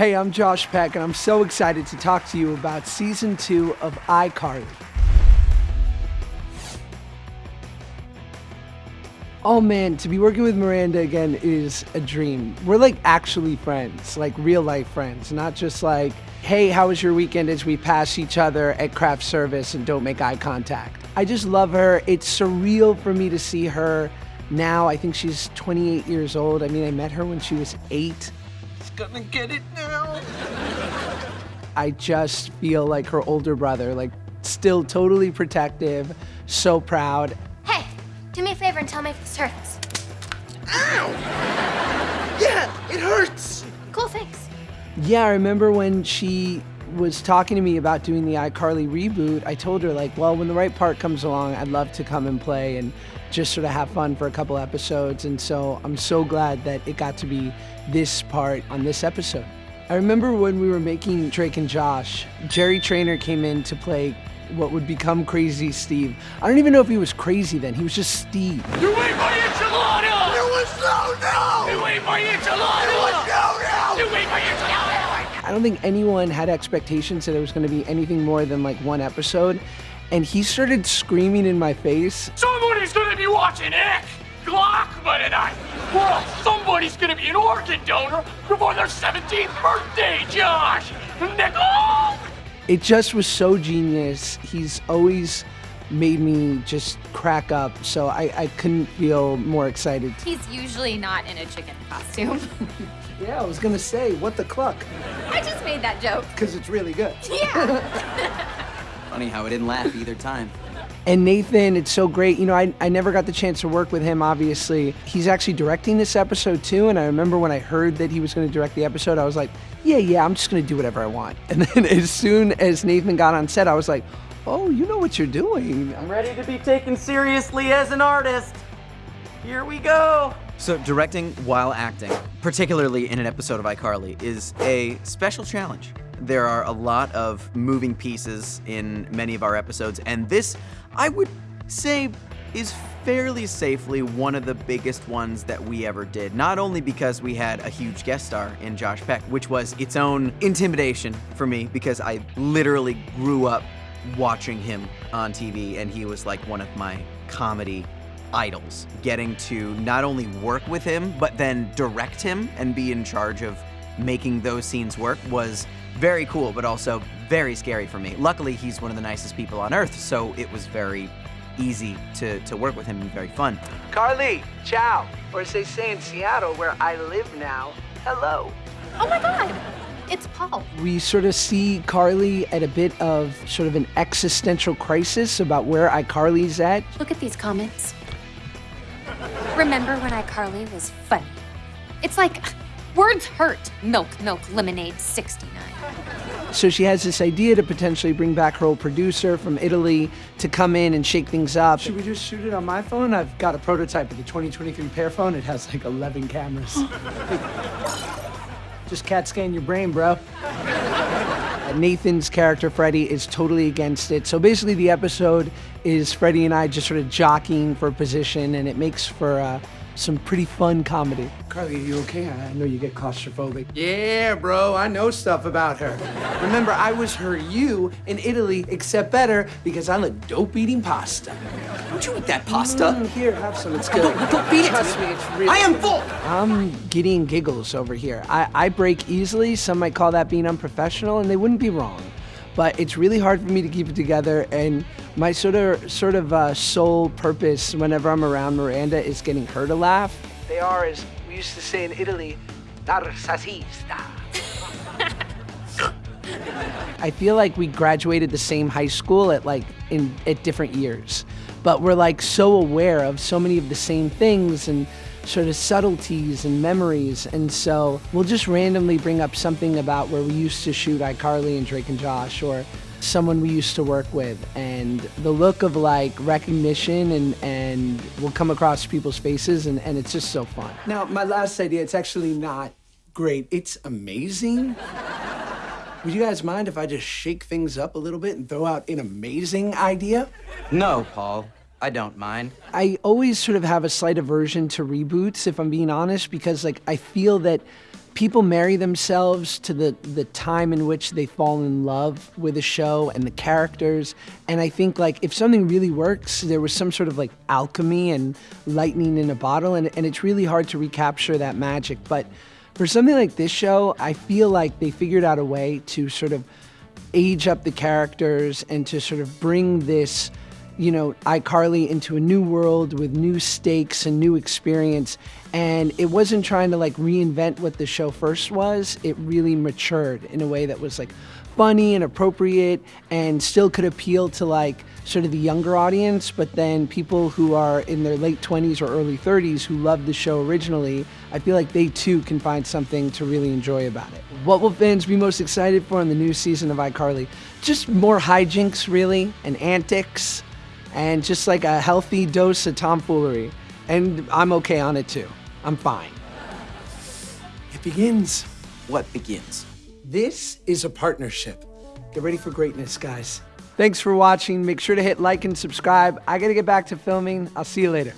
Hey, I'm Josh Peck, and I'm so excited to talk to you about season two of iCarly. Oh man, to be working with Miranda again is a dream. We're like actually friends, like real life friends, not just like, hey, how was your weekend as we pass each other at craft service and don't make eye contact. I just love her. It's surreal for me to see her now. I think she's 28 years old. I mean, I met her when she was eight. She's gonna get it now. I just feel like her older brother, like still totally protective, so proud. Hey, do me a favor and tell me if this hurts. Ow! Yeah, it hurts. Cool, thanks. Yeah, I remember when she was talking to me about doing the iCarly reboot. I told her, like, well, when the right part comes along, I'd love to come and play and just sort of have fun for a couple episodes. And so I'm so glad that it got to be this part on this episode. I remember when we were making Drake and Josh, Jerry Trainer came in to play what would become Crazy Steve. I don't even know if he was crazy then, he was just Steve. You ate my enchilada! It was no, no! You ate my enchilada! It was no, no! You ate my enchilada! I don't think anyone had expectations that it was going to be anything more than like one episode. And he started screaming in my face. Somebody's gonna be watching Ek Glockman tonight! Well, somebody's gonna be an organ donor before their 17th birthday, Josh! Nickel! It just was so genius. He's always made me just crack up. So I, I couldn't feel more excited. He's usually not in a chicken costume. Yeah, I was going to say, what the cluck? I just made that joke. Because it's really good. Yeah. Funny how I didn't laugh either time. And Nathan, it's so great. You know, I, I never got the chance to work with him, obviously. He's actually directing this episode too. And I remember when I heard that he was going to direct the episode, I was like, yeah, yeah, I'm just going to do whatever I want. And then as soon as Nathan got on set, I was like, oh, you know what you're doing. I'm ready to be taken seriously as an artist. Here we go. So, directing while acting, particularly in an episode of iCarly, is a special challenge. There are a lot of moving pieces in many of our episodes, and this, I would say, is fairly safely one of the biggest ones that we ever did. Not only because we had a huge guest star in Josh Peck, which was its own intimidation for me because I literally grew up watching him on TV and he was like one of my comedy idols. Getting to not only work with him, but then direct him and be in charge of making those scenes work was very cool, but also very scary for me. Luckily, he's one of the nicest people on earth, so it was very easy to, to work with him and very fun. Carly, ciao. Or as they say in Seattle, where I live now, hello. oh my god. It's Paul. We sort of see Carly at a bit of sort of an existential crisis about where iCarly's at. Look at these comments. Remember when iCarly was funny? It's like words hurt. Milk, milk, lemonade, 69. So she has this idea to potentially bring back her old producer from Italy to come in and shake things up. Should we just shoot it on my phone? I've got a prototype of the 2023 Pear phone. It has like 11 cameras. just CAT scan your brain, bro. Uh, Nathan's character, Freddie, is totally against it. So basically, the episode is Freddie and I just sort of jockeying for position, and it makes for uh, some pretty fun comedy. Carly, are you okay? I know you get claustrophobic. Yeah, bro, I know stuff about her. Remember, I was her you in Italy, except better because I look dope eating pasta. Don't you eat that pasta? Mm, here, have some. It's good. Don't, don't feed it Trust to me, me. it's really I am full. I'm getting giggles over here. I, I break easily. Some might call that being unprofessional, and they wouldn't be wrong. But it's really hard for me to keep it together, and my sort of sort of uh, sole purpose whenever I'm around Miranda is getting her to laugh. They are, as we used to say in Italy, narcisista. I feel like we graduated the same high school at like in at different years, but we're like so aware of so many of the same things and sort of subtleties and memories, and so we'll just randomly bring up something about where we used to shoot iCarly and Drake and Josh, or someone we used to work with, and the look of like recognition and and will come across people's faces, and and it's just so fun. Now, my last idea, it's actually not great. It's amazing. Would you guys mind if I just shake things up a little bit and throw out an amazing idea? No, Paul. I don't mind. I always sort of have a slight aversion to reboots, if I'm being honest, because like I feel that people marry themselves to the, the time in which they fall in love with a show and the characters. And I think like if something really works, there was some sort of like alchemy and lightning in a bottle, and, and it's really hard to recapture that magic. But for something like this show, I feel like they figured out a way to sort of age up the characters and to sort of bring this you know, iCarly into a new world with new stakes and new experience. And it wasn't trying to like reinvent what the show first was. It really matured in a way that was like funny and appropriate and still could appeal to like sort of the younger audience, but then people who are in their late 20s or early 30s who loved the show originally, I feel like they too can find something to really enjoy about it. What will fans be most excited for in the new season of iCarly? Just more hijinks, really, and antics and just like a healthy dose of tomfoolery. And I'm okay on it too. I'm fine. It begins. What begins? This is a partnership. Get ready for greatness, guys. Thanks for watching. Make sure to hit like and subscribe. I gotta get back to filming. I'll see you later.